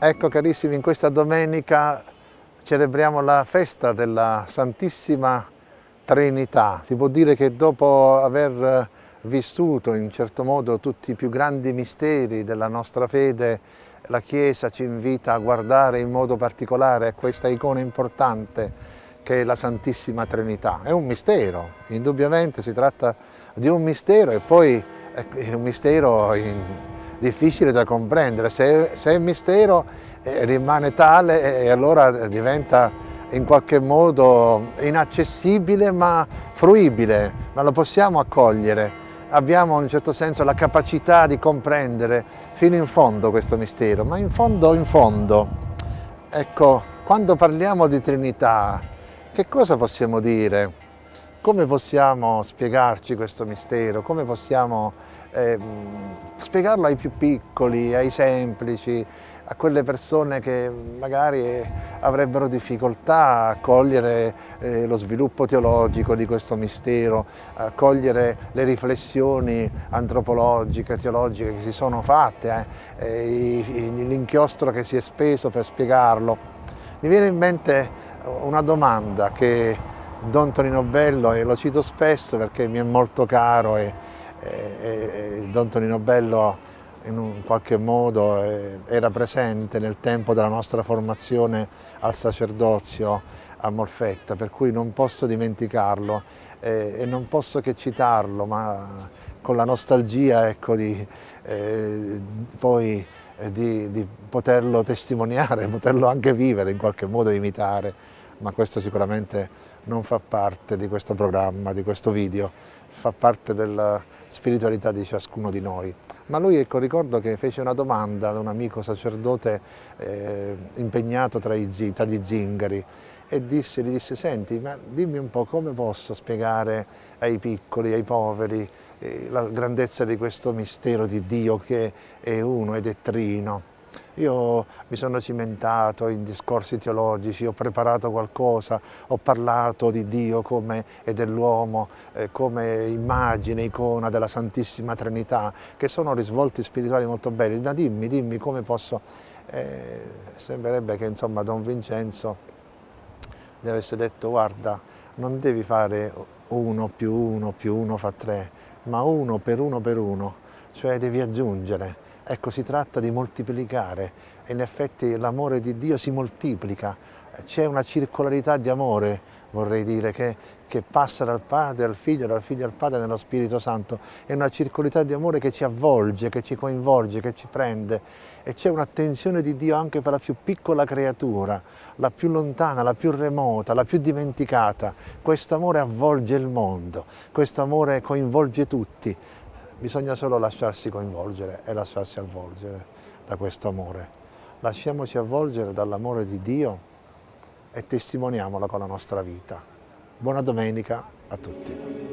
Ecco carissimi, in questa domenica celebriamo la festa della Santissima Trinità. Si può dire che dopo aver vissuto in certo modo tutti i più grandi misteri della nostra fede, la Chiesa ci invita a guardare in modo particolare a questa icona importante che è la Santissima Trinità. È un mistero, indubbiamente si tratta di un mistero e poi è un mistero in, difficile da comprendere. Se, se è mistero eh, rimane tale e allora diventa in qualche modo inaccessibile ma fruibile, ma lo possiamo accogliere. Abbiamo in un certo senso la capacità di comprendere fino in fondo questo mistero, ma in fondo, in fondo, ecco, quando parliamo di Trinità, che cosa possiamo dire? Come possiamo spiegarci questo mistero? Come possiamo eh, spiegarlo ai più piccoli, ai semplici, a quelle persone che magari avrebbero difficoltà a cogliere eh, lo sviluppo teologico di questo mistero, a cogliere le riflessioni antropologiche, teologiche che si sono fatte, eh, l'inchiostro che si è speso per spiegarlo. Mi viene in mente una domanda che Don Tonino Bello, e lo cito spesso perché mi è molto caro e, e, e Don Tonino Bello in un qualche modo eh, era presente nel tempo della nostra formazione al sacerdozio a Molfetta, per cui non posso dimenticarlo eh, e non posso che citarlo, ma con la nostalgia ecco, di, eh, poi, eh, di, di poterlo testimoniare, poterlo anche vivere, in qualche modo imitare ma questo sicuramente non fa parte di questo programma, di questo video, fa parte della spiritualità di ciascuno di noi. Ma lui, ecco, ricordo che fece una domanda ad un amico sacerdote eh, impegnato tra, i, tra, gli zingari e disse, gli disse, senti, ma dimmi un po' come posso spiegare ai piccoli, ai poveri, eh, la grandezza di questo mistero di Dio che è uno ed è trino. Io mi sono cimentato in discorsi teologici, ho preparato qualcosa, ho parlato di Dio come, e dell'uomo eh, come immagine, icona della Santissima Trinità, che sono risvolti spirituali molto belli. Ma dimmi, dimmi come posso... Eh, sembrerebbe che insomma Don Vincenzo deve essere detto guarda, non devi fare uno più uno più uno fa tre, ma uno per uno per uno, cioè devi aggiungere Ecco, si tratta di moltiplicare. E in effetti l'amore di Dio si moltiplica, c'è una circolarità di amore, vorrei dire, che, che, passa dal Padre al Figlio, dal Figlio al Padre nello Spirito Santo, è una circolarità di amore che ci avvolge, che ci coinvolge, che ci prende. E c'è un'attenzione di Dio anche per la più piccola creatura, la più lontana, la più remota, la più dimenticata. Questo amore avvolge il mondo, questo amore coinvolge tutti, Bisogna solo lasciarsi coinvolgere e lasciarsi avvolgere da questo amore. Lasciamoci avvolgere dall'amore di Dio e testimoniamolo con la nostra vita. Buona domenica a tutti.